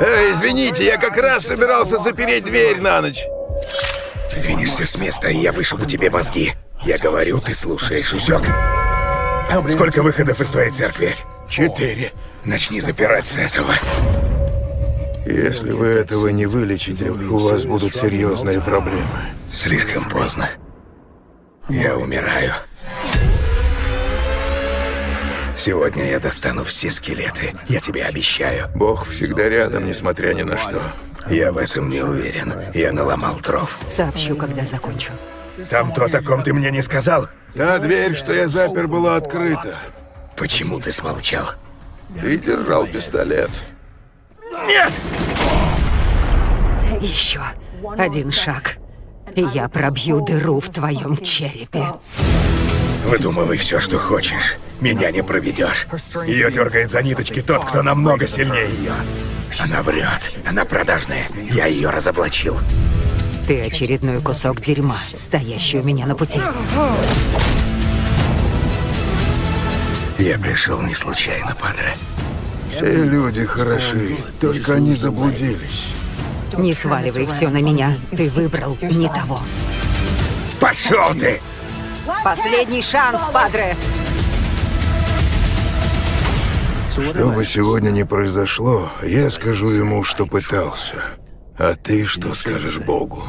Эй, извините, я как раз собирался запереть дверь на ночь. Сдвинешься с места, и я вышибу тебе мозги. Я говорю, ты слушаешь, усек? Сколько выходов из твоей церкви? Четыре. Начни запирать с этого. Если вы этого не вылечите, у вас будут серьезные проблемы. Слишком поздно. Я умираю. Сегодня я достану все скелеты. Я тебе обещаю. Бог всегда рядом, несмотря ни на что. Я в этом не уверен. Я наломал дров. Сообщу, когда закончу. Там то, о ком ты мне не сказал? Та дверь, что я запер, была открыта. Почему ты смолчал? Ты держал пистолет. Нет! Еще один шаг, и я пробью дыру в твоем черепе. Выдумывай все, что хочешь. Меня не проведешь. Ее дергает за ниточки тот, кто намного сильнее ее. Она врет. Она продажная. Я ее разоблачил. Ты очередной кусок дерьма, стоящий у меня на пути. Я пришел не случайно, Падре. Все люди хороши, только они заблудились. Не сваливай все на меня. Ты выбрал не того. Пошел ты! Последний шанс, Падре! Что бы сегодня ни произошло, я скажу ему, что пытался. А ты что скажешь Богу?